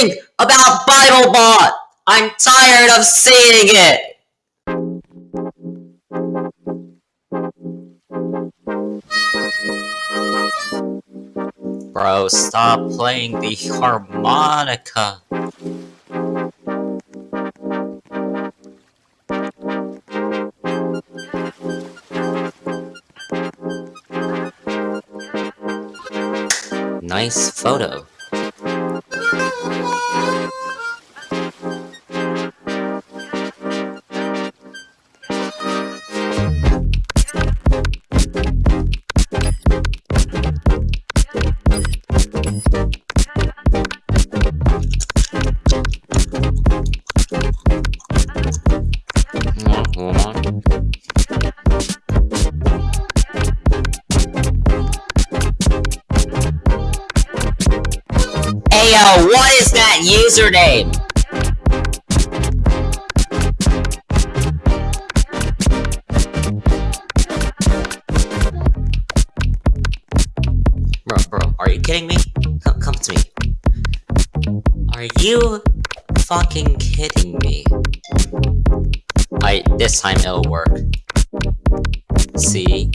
think about BibleBot? I'm tired of seeing it! Bro, stop playing the harmonica. Nice photo. Ayo, what is that username? Bro, bro, are you kidding me? Come, come to me. Are you fucking kidding me? This time it'll work. See?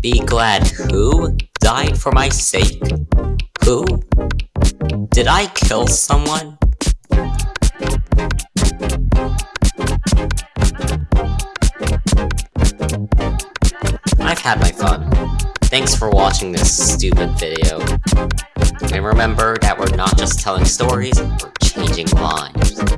Be glad who died for my sake? Who? Did I kill someone? I've had my fun. Thanks for watching this stupid video. And remember that we're not just telling stories, we're changing lives.